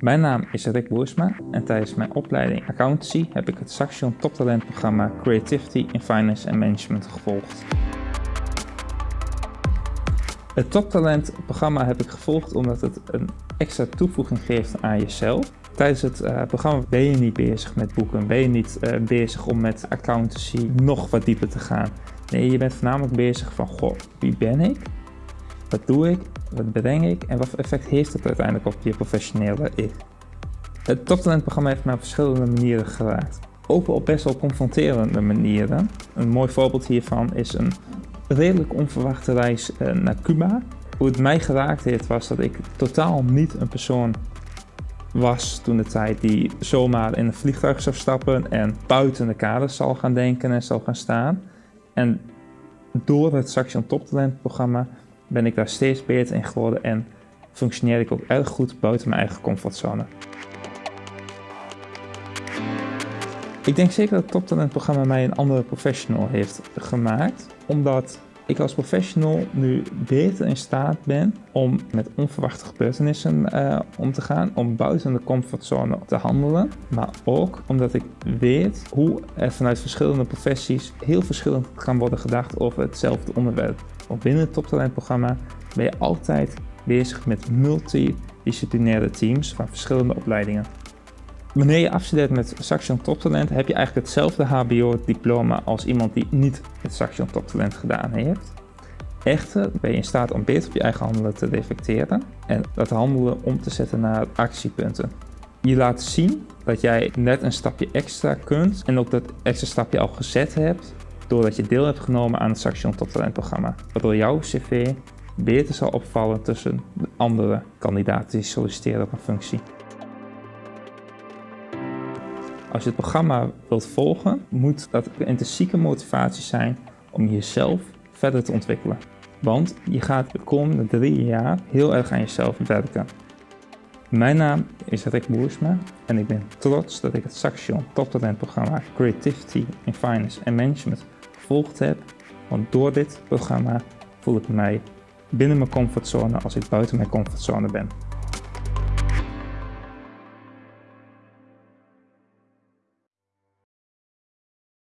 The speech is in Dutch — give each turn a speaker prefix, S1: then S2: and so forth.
S1: Mijn naam is Rick Boersma en tijdens mijn opleiding Accountancy heb ik het Saxion Toptalent programma Creativity in Finance and Management gevolgd. Het Toptalent programma heb ik gevolgd omdat het een extra toevoeging geeft aan jezelf. Tijdens het uh, programma ben je niet bezig met boeken, ben je niet uh, bezig om met accountancy nog wat dieper te gaan. Nee, je bent voornamelijk bezig van, goh, wie ben ik? Wat doe ik? Wat breng ik? En wat effect heeft het uiteindelijk op je professionele ik? Het toptalentprogramma heeft mij op verschillende manieren geraakt. Ook op best wel confronterende manieren. Een mooi voorbeeld hiervan is een redelijk onverwachte reis uh, naar Cuba. Hoe het mij geraakt heeft was dat ik totaal niet een persoon was toen de tijd die zomaar in een vliegtuig zou stappen en buiten de kaders zal gaan denken en zal gaan staan. En door het Saxion Toptalent programma ben ik daar steeds beter in geworden en functioneer ik ook erg goed buiten mijn eigen comfortzone. Ik denk zeker dat het Toptalent programma mij een andere professional heeft gemaakt, omdat ik als professional nu beter in staat ben om met onverwachte gebeurtenissen uh, om te gaan, om buiten de comfortzone te handelen, maar ook omdat ik weet hoe er vanuit verschillende professies heel verschillend kan worden gedacht over hetzelfde onderwerp. Want binnen het toptalentprogramma ben je altijd bezig met multidisciplinaire teams van verschillende opleidingen. Wanneer je afstudeert met Saxion Toptalent heb je eigenlijk hetzelfde HBO-diploma als iemand die niet het Saxion Toptalent gedaan heeft. Echter ben je in staat om beter op je eigen handelen te reflecteren en dat handelen om te zetten naar actiepunten. Je laat zien dat jij net een stapje extra kunt en ook dat extra stapje al gezet hebt doordat je deel hebt genomen aan het Saxion Toptalent programma. Waardoor jouw cv beter zal opvallen tussen de andere kandidaten die solliciteren op een functie. Als je het programma wilt volgen, moet dat een intrinsieke motivatie zijn om jezelf verder te ontwikkelen. Want je gaat de komende drie jaar heel erg aan jezelf werken. Mijn naam is Rick Boersma en ik ben trots dat ik het Saxion Toptalent programma Creativity in Finance and Management gevolgd heb. Want door dit programma voel ik mij binnen mijn comfortzone als ik buiten mijn comfortzone ben.